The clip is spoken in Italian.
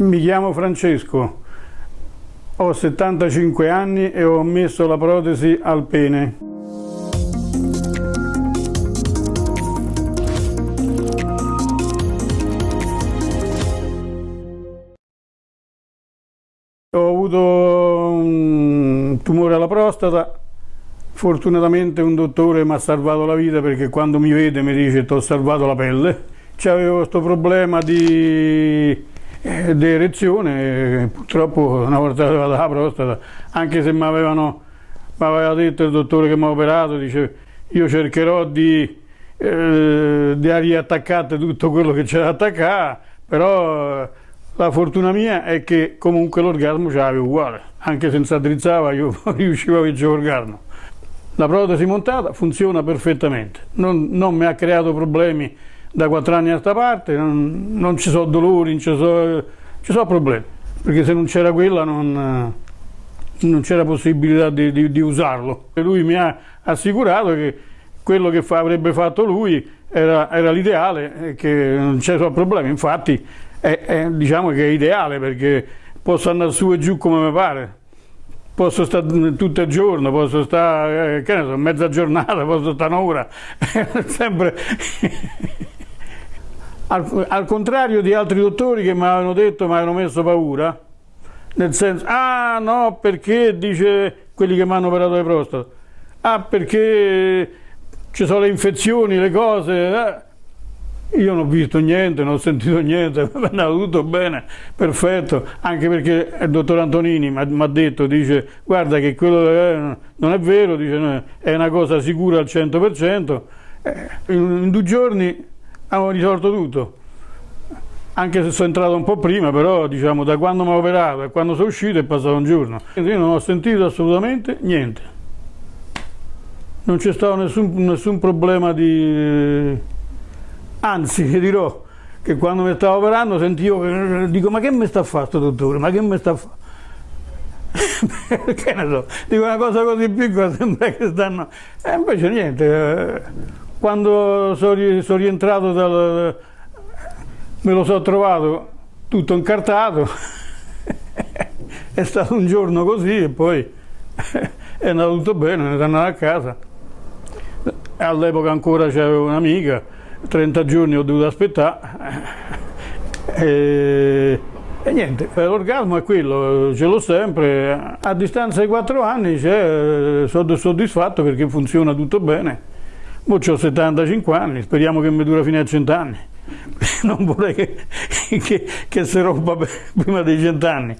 Mi chiamo Francesco, ho 75 anni e ho messo la protesi al pene. Ho avuto un tumore alla prostata, fortunatamente un dottore mi ha salvato la vita perché quando mi vede mi dice ti ho salvato la pelle. C'avevo questo problema di di erezione, purtroppo una volta arrivata la prostata, anche se mi avevano mi aveva detto il dottore che mi ha operato, dice io cercherò di, eh, di riattaccare tutto quello che c'era da attaccare, però la fortuna mia è che comunque l'orgasmo ce l'avevo uguale, anche senza drizzava io riuscivo a vincere l'orgasmo. La protesi montata funziona perfettamente, non, non mi ha creato problemi da quattro anni a questa parte, non, non, ci sono dolori, ci sono, ci sono problemi, perché se non c'era quella non, non c'era possibilità di, di, di, usarlo. E lui mi ha assicurato che quello che fa, avrebbe fatto lui era, era l'ideale, che non c'erano problemi, infatti è, è, diciamo che è ideale perché posso andare su e giù come mi pare. Posso stare tutto il giorno, posso stare, eh, che ne so, mezza giornata, posso stare un'ora, sempre al, al, contrario di altri dottori che mi avevano detto, mi avevano messo paura, nel senso, ah no, perché, dice quelli che mi hanno operato le prostate, ah perché ci sono le infezioni, le cose, eh. Io non ho visto niente, non ho sentito niente, è andato tutto bene, perfetto, anche perché il dottor Antonini mi ha detto, dice, guarda che quello è, non è vero, dice, è una cosa sicura al 100%, eh, in due giorni avevo risolto tutto anche se sono entrato un po' prima, però diciamo da quando mi ho operato e quando sono uscito è passato un giorno. Io non ho sentito assolutamente niente. Non c'è stato nessun, nessun, problema di... Anzi, vi dirò che quando mi stavo operando sentivo che dico ma che mi sta fare dottore? Ma che mi sta fare? che ne so, dico una cosa così piccola sembra che stanno... E invece niente, eh, quando sono, rientrato dal, me lo sono trovato tutto incartato, è stato un giorno così e poi è andato tutto bene, ne sono andato a casa. All'epoca ancora c'avevo un'amica, 30 giorni ho dovuto aspettare e, e niente, l'orgasmo è quello, ce l'ho sempre, a distanza di 4 anni sono soddisfatto perché funziona tutto bene. Ora ho 75 anni, speriamo che mi dura fino a 100 anni. Non vorrei che, che, che si rompa prima dei 100 anni.